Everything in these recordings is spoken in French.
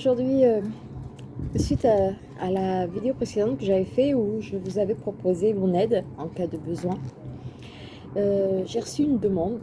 aujourd'hui, euh, suite à, la vidéo précédente que j'avais fait où je vous avais proposé mon aide en cas de besoin, euh, j'ai reçu une demande.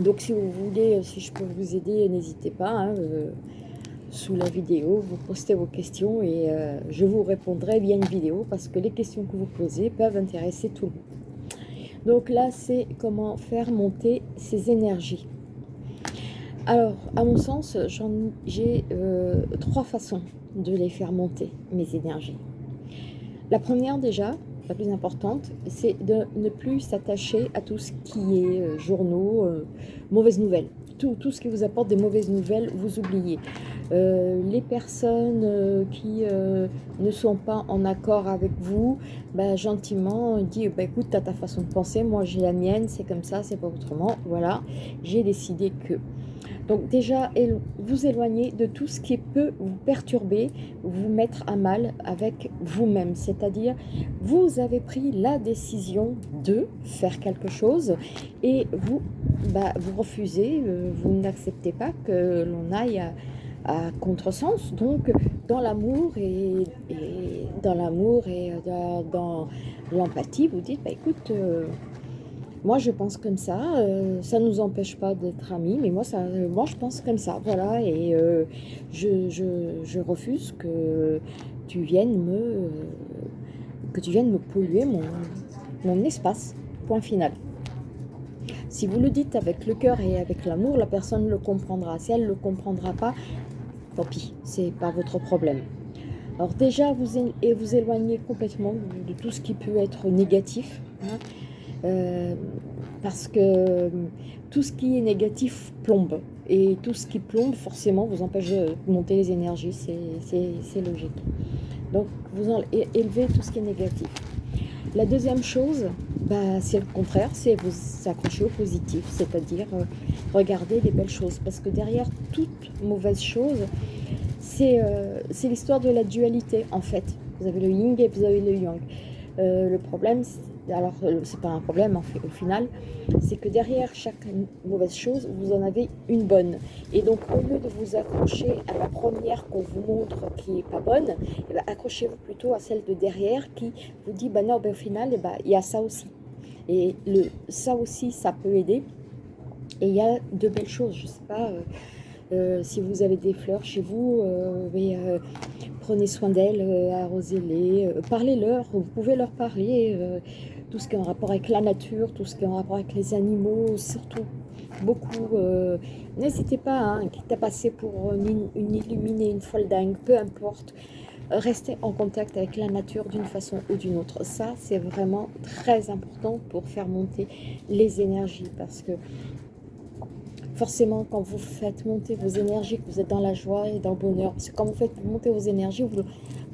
Donc si vous voulez, si je peux vous aider, n'hésitez pas. Hein, euh, sous la vidéo, vous postez vos questions et je vous répondrai via une vidéo parce que les questions que vous posez peuvent intéresser tout le monde. Donc là, c'est comment faire monter ces énergies. Alors, à mon sens, j'ai euh, trois façons de les faire monter, mes énergies. La première déjà, la plus importante, c'est de ne plus s'attacher à tout ce qui est euh, journaux, euh, mauvaises nouvelles. Tout, ce qui vous apporte des mauvaises nouvelles, vous oubliez. les personnes qui ne sont pas en accord avec vous, bah, gentiment, dit bah, écoute, tu as ta façon de penser, moi j'ai la mienne, c'est comme ça, c'est pas autrement. Voilà, j'ai décidé que... Donc déjà, vous éloignez de tout ce qui peut vous perturber, vous mettre à mal avec vous-même. C'est-à-dire, vous avez pris la décision de faire quelque chose et vous, bah, refusez, euh, vous n'acceptez pas que l'on aille à, contresens. Donc, dans l'amour et, dans l'amour et euh, dans, l'empathie, vous dites, bah, écoute... Euh, moi je pense comme ça, euh, ça ne nous empêche pas d'être amis, mais moi, ça, moi je pense comme ça, voilà, et euh, je, refuse que tu viennes me, euh, que tu viennes me polluer mon, mon espace, point final. Si vous le dites avec le cœur et avec l'amour, la personne le comprendra. Si elle ne le comprendra pas, tant pis, c'est pas votre problème. Alors déjà, vous, vous éloignez complètement de, tout ce qui peut être négatif. Hein. Euh, parce que euh, tout ce qui est négatif plombe. Et tout ce qui plombe, forcément, vous empêche de monter les énergies, c'est logique. Donc, vous élevez tout ce qui est négatif. La deuxième chose, bah, c'est le contraire, c'est vous accrocher au positif, c'est-à-dire euh, regarder les belles choses. Parce que derrière toute mauvaise chose, c'est l'histoire de la dualité, en fait. Vous avez le yin et vous avez le yang. le problème, alors euh, c'est pas un problème au final, c'est que derrière chaque mauvaise chose, vous en avez une bonne. Et donc au lieu de vous accrocher à la première qu'on vous montre qui est pas bonne, eh ben, accrochez-vous plutôt à celle de derrière qui vous dit, bah non, ben, au final, eh ben, il y a ça aussi. Et le, ça aussi, ça peut aider. Et il y a de belles choses, je sais pas... Euh, euh, si vous avez des fleurs chez vous, prenez soin d'elles, arrosez-les, parlez-leur, vous pouvez leur parler, tout ce qui est en rapport avec la nature, tout ce qui est en rapport avec les animaux, surtout beaucoup. Euh, n'hésitez pas, hein, quitte à passer pour une, une illuminée, une folle dingue, peu importe. Restez en contact avec la nature d'une façon ou d'une autre. Ça, c'est vraiment très important pour faire monter les énergies parce que forcément, quand vous faites monter vos énergies, que vous êtes dans la joie et dans le bonheur, parce que quand vous faites monter vos énergies, vous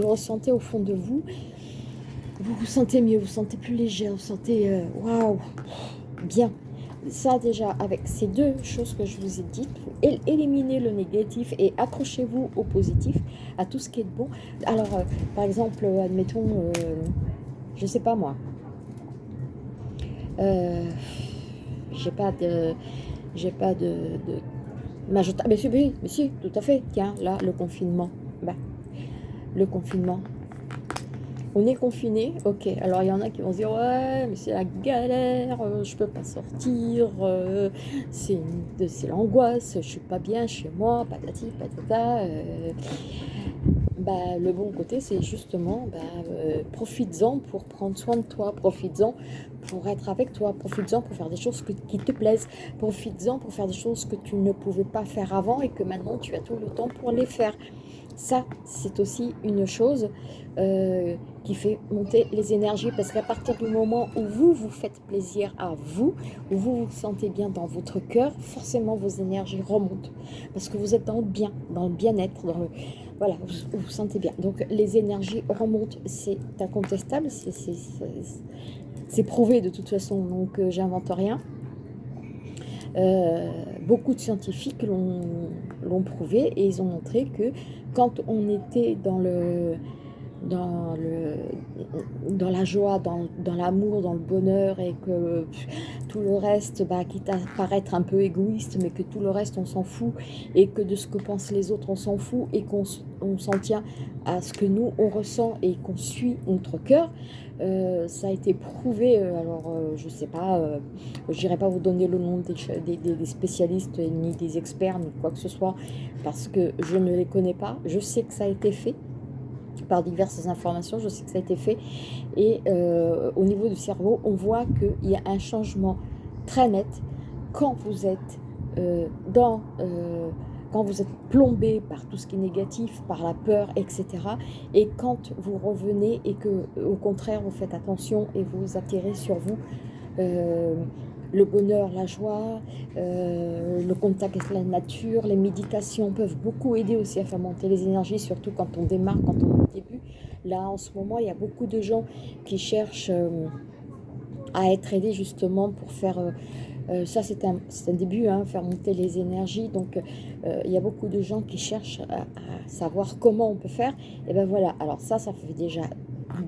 le ressentez au fond de vous, vous vous sentez mieux, vous vous sentez plus léger, vous vous sentez euh, waouh, bien. Ça déjà, avec ces deux choses que je vous ai dites, éliminez le négatif et accrochez-vous au positif, à tout ce qui est bon. Alors, euh, par exemple, admettons, euh, je sais pas moi, j'ai pas de, j'ai pas de, de mais si, mais si, tout à fait, tiens, là, le confinement, bah, le confinement, on est confiné, ok. Alors il y en a qui vont se dire ouais, mais c'est la galère, euh, je peux pas sortir, euh, c'est l'angoisse, je suis pas bien chez moi, patati patata. Euh. bah, le bon côté, c'est justement, bah, profites-en pour prendre soin de toi, profites-en pour être avec toi, profites-en pour faire des choses qui te plaisent, profites-en pour faire des choses que tu ne pouvais pas faire avant et que maintenant tu as tout le temps pour les faire. Ça, c'est aussi une chose euh, qui fait monter les énergies parce qu'à partir du moment où vous vous faites plaisir à vous, où vous vous sentez bien dans votre cœur, forcément vos énergies remontent parce que vous êtes dans le bien, dans le bien-être, dans le... Voilà, vous vous sentez bien. Donc les énergies remontent, c'est incontestable, c'est prouvé de toute façon, donc euh, j'invente rien. Euh, beaucoup de scientifiques l'ont prouvé et ils ont montré que quand on était dans le dans, le, dans la joie, dans, dans l'amour, dans le bonheur et que tout le reste, bah, quitte à paraître un peu égoïste, mais que tout le reste on s'en fout et que de ce que pensent les autres on s'en fout et qu'on s'en tient à ce que nous on ressent et qu'on suit notre cœur, euh, ça a été prouvé, euh, alors euh, je sais pas, je n'irai pas vous donner le nom des, spécialistes ni des experts ni quoi que ce soit parce que je ne les connais pas, je sais que ça a été fait, par diverses informations, je sais que ça a été fait. Et euh, au niveau du cerveau, on voit qu'il y a un changement très net quand vous êtes euh, dans... Euh, quand vous êtes plombé par tout ce qui est négatif, par la peur, etc. Et quand vous revenez et que, au contraire, vous faites attention et vous attirez sur vous le bonheur, la joie, euh, le contact avec la nature, les méditations peuvent beaucoup aider aussi à faire monter les énergies, surtout quand on démarre, quand on est au début. Là, en ce moment, il y a beaucoup de gens qui cherchent euh, à être aidés justement pour faire... Euh, ça, c'est un, un, début, hein, faire monter les énergies. Donc, il y a beaucoup de gens qui cherchent à, savoir comment on peut faire. Et ben voilà, alors ça, ça fait déjà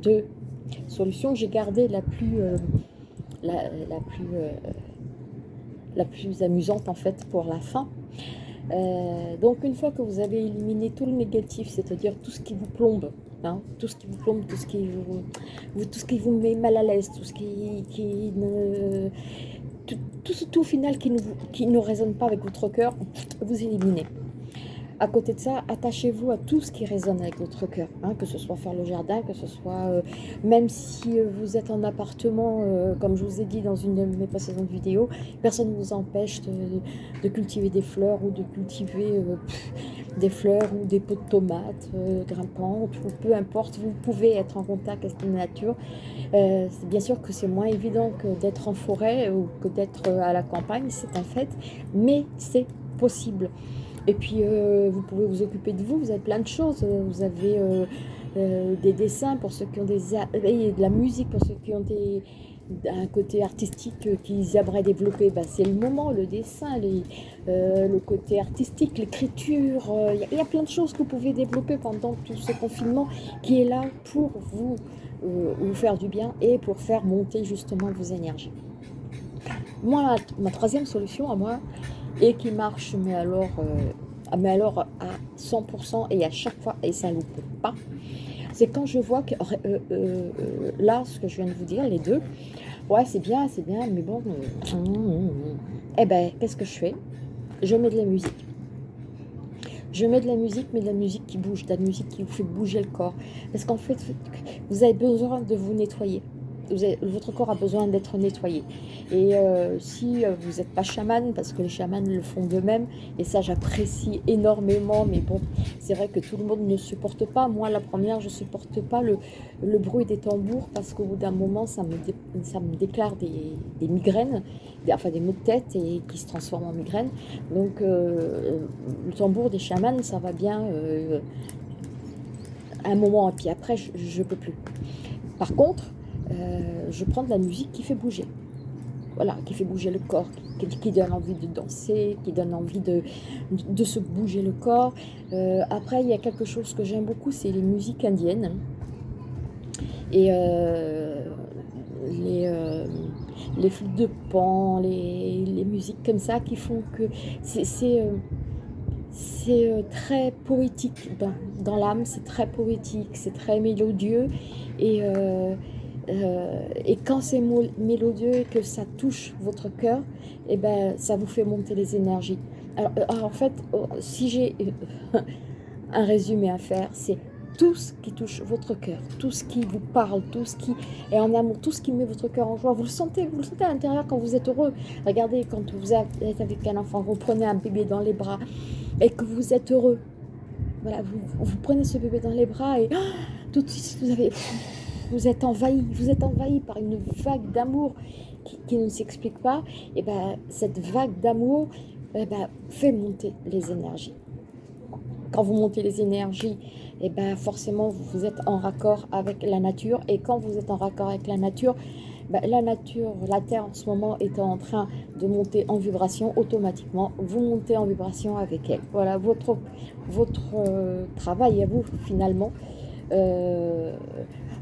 deux solutions. J'ai gardé la plus la, plus, euh, la plus amusante en fait pour la fin. Euh, donc une fois que vous avez éliminé tout le négatif, c'est-à-dire tout ce qui vous plombe, hein, tout ce qui vous plombe, tout ce qui vous, tout ce qui vous met mal à l'aise, tout ce qui, ne, tout, final qui ne résonne pas avec votre cœur, vous éliminez. À côté de ça, attachez-vous à tout ce qui résonne avec votre cœur, hein, que ce soit faire le jardin, que ce soit, euh, même si euh, vous êtes en appartement, euh, comme je vous ai dit dans une de mes précédentes vidéos, personne ne vous empêche de, cultiver des fleurs ou de cultiver des fleurs ou des pots de tomates grimpantes, peu importe, vous pouvez être en contact avec la nature. bien sûr que c'est moins évident que d'être en forêt ou que d'être à la campagne, c'est un fait, mais c'est possible. Et puis, euh, vous pouvez vous occuper de vous, vous avez plein de choses. Vous avez euh, euh, des dessins pour ceux qui ont des... Et de la musique pour ceux qui ont des, un côté artistique qu'ils aimeraient développer. Bah, C'est le moment, le dessin, le côté artistique, l'écriture. Il y, a plein de choses que vous pouvez développer pendant tout ce confinement qui est là pour vous, vous faire du bien et pour faire monter justement vos énergies. Moi, ma troisième solution à moi, et qui marche, mais alors, euh, mais alors à 100% et à chaque fois, et ça ne loupe pas, c'est quand je vois que euh, euh, là, ce que je viens de vous dire, les deux, ouais, c'est bien, c'est bien, mais bon, eh ben, qu'est-ce que je fais? Je mets de la musique. Je mets de la musique, mais de la musique qui bouge, de la musique qui vous fait bouger le corps. Parce qu'en fait, vous avez besoin de vous nettoyer votre corps a besoin d'être nettoyé. Et euh, si euh, vous n'êtes pas chaman, parce que les chamans le font d'eux-mêmes, et ça j'apprécie énormément, mais bon, c'est vrai que tout le monde ne supporte pas. Moi, la première, je ne supporte pas le, le, bruit des tambours, parce qu'au bout d'un moment, ça me, ça me déclare des, des migraines, enfin des maux de tête, et qui se transforment en migraines. Donc, euh, le tambour des chamans, ça va bien un moment, et puis après, je ne peux plus. Par contre, euh, je prends de la musique qui fait bouger. Voilà, qui fait bouger le corps, qui, donne envie de danser, qui donne envie de, se bouger le corps. Euh, après, il y a quelque chose que j'aime beaucoup, c'est les musiques indiennes. Et euh, les, les flûtes de pan, les, musiques comme ça qui font que c'est très poétique dans, l'âme, c'est très poétique, c'est très mélodieux et et quand c'est mélodieux et que ça touche votre cœur, et eh ben, ça vous fait monter les énergies. Alors, euh, en fait, oh, si j'ai un résumé à faire, c'est tout ce qui touche votre cœur, tout ce qui vous parle, tout ce qui est en amour, tout ce qui met votre cœur en joie. Vous le sentez, vous le sentez à l'intérieur quand vous êtes heureux. Regardez, quand vous êtes avec un enfant, vous prenez un bébé dans les bras et que vous êtes heureux. Voilà, vous, vous prenez ce bébé dans les bras et tout de suite, vous avez vous êtes envahi, vous êtes envahi par une vague d'amour qui, ne s'explique pas, et ben cette vague d'amour eh ben, fait monter les énergies. Quand vous montez les énergies, et ben forcément vous êtes en raccord avec la nature, et quand vous êtes en raccord avec la nature, ben, la nature, la Terre en ce moment est en train de monter en vibration automatiquement, vous montez en vibration avec elle. Voilà votre, votre euh, travail à vous finalement, Euh,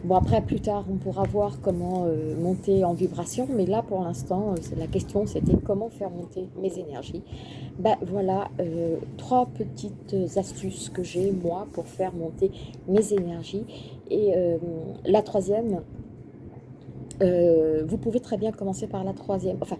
bon, après, plus tard, on pourra voir comment euh, monter en vibration, mais là, pour l'instant, la question, c'était comment faire monter mes énergies. Ben voilà, trois petites astuces que j'ai, moi, pour faire monter mes énergies. Et la troisième, vous pouvez très bien commencer par la troisième. Enfin,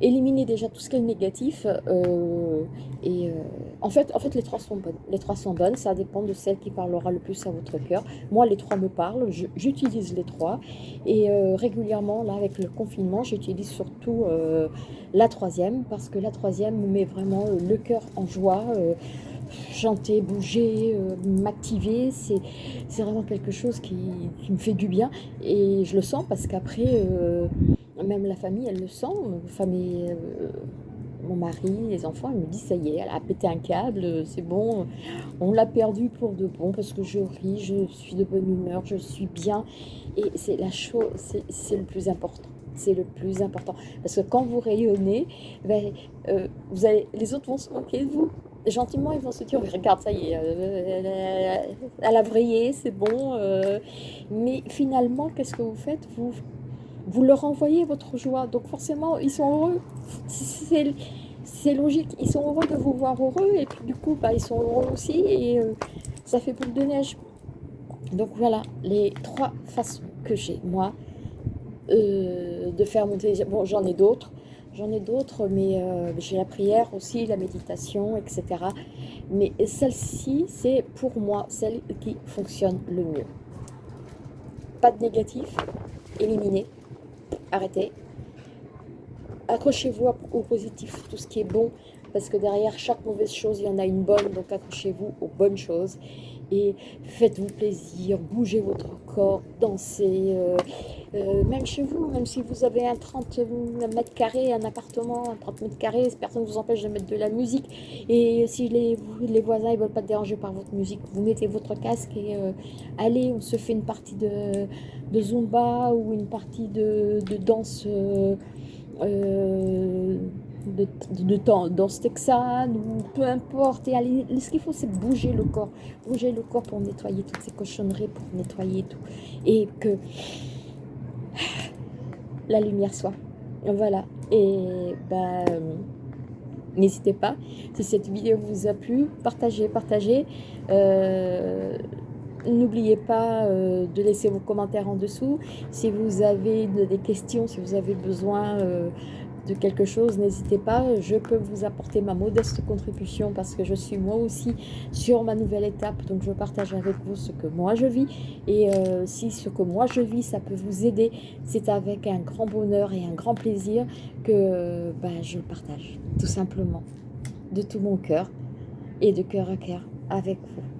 éliminer déjà tout ce qui est négatif. Euh, et euh, en, fait, en fait, les trois sont bonnes. Les trois sont bonnes, ça dépend de celle qui parlera le plus à votre cœur. Moi, les trois me parlent, j'utilise les trois. Et euh, régulièrement, là, avec le confinement, j'utilise surtout la troisième, parce que la troisième me met vraiment le cœur en joie chanter, bouger, m'activer, c'est vraiment quelque chose qui, qui, me fait du bien et je le sens parce qu'après, même la famille, elle le sent. Famille, euh, mon mari, les enfants, ils me disent ça y est, elle a pété un câble, c'est bon, on l'a perdu pour de bon parce que je ris, je suis de bonne humeur, je suis bien. Et c'est la chose, c'est le plus important. C'est le plus important. Parce que quand vous rayonnez, ben, euh, vous allez, les autres vont se moquer de vous. Gentiment, ils vont se dire, regarde, ça y est, euh, elle a vrillé, c'est bon. mais finalement, qu'est-ce que vous faites? Vous vous leur envoyez votre joie. Donc forcément, ils sont heureux. C'est logique. Ils sont heureux de vous voir heureux. Et puis du coup, bah, ils sont heureux aussi. Et euh, ça fait boule de neige. Donc voilà, les trois façons que j'ai, moi, euh, de faire monter... Bon, j'en ai d'autres. J'en ai d'autres, mais euh, j'ai la prière aussi, la méditation, etc. Mais celle-ci, c'est pour moi celle qui fonctionne le mieux. Pas de négatif, éliminé arrêtez. Accrochez-vous au positif, tout ce qui est bon, parce que derrière chaque mauvaise chose, il y en a une bonne, donc accrochez-vous aux bonnes choses. Faites-vous plaisir, bougez votre corps, dansez, euh, euh, même chez vous, même si vous avez un 30 mètres carrés, un appartement, un 30 mètres carrés, personne ne vous empêche de mettre de la musique. Et si les, les voisins ne veulent pas déranger par votre musique, vous mettez votre casque et euh, allez, on se fait une partie de, de Zumba ou une partie de, danse euh, euh, de, de, danse texane ou peu importe. Et allez, ce qu'il faut, c'est bouger le corps. Bouger le corps pour nettoyer toutes ces cochonneries, pour nettoyer tout. Et que la lumière soit. Voilà. Et ben, n'hésitez pas. Si cette vidéo vous a plu, partagez, partagez. Euh, N'oubliez pas euh, de laisser vos commentaires en dessous. Si vous avez des questions, si vous avez besoin euh, de quelque chose, n'hésitez pas. Je peux vous apporter ma modeste contribution parce que je suis moi aussi sur ma nouvelle étape. Donc je partage avec vous ce que moi je vis. Et euh, si ce que moi je vis, ça peut vous aider, c'est avec un grand bonheur et un grand plaisir que ben, je partage. Tout simplement. De tout mon cœur et de cœur à cœur avec vous.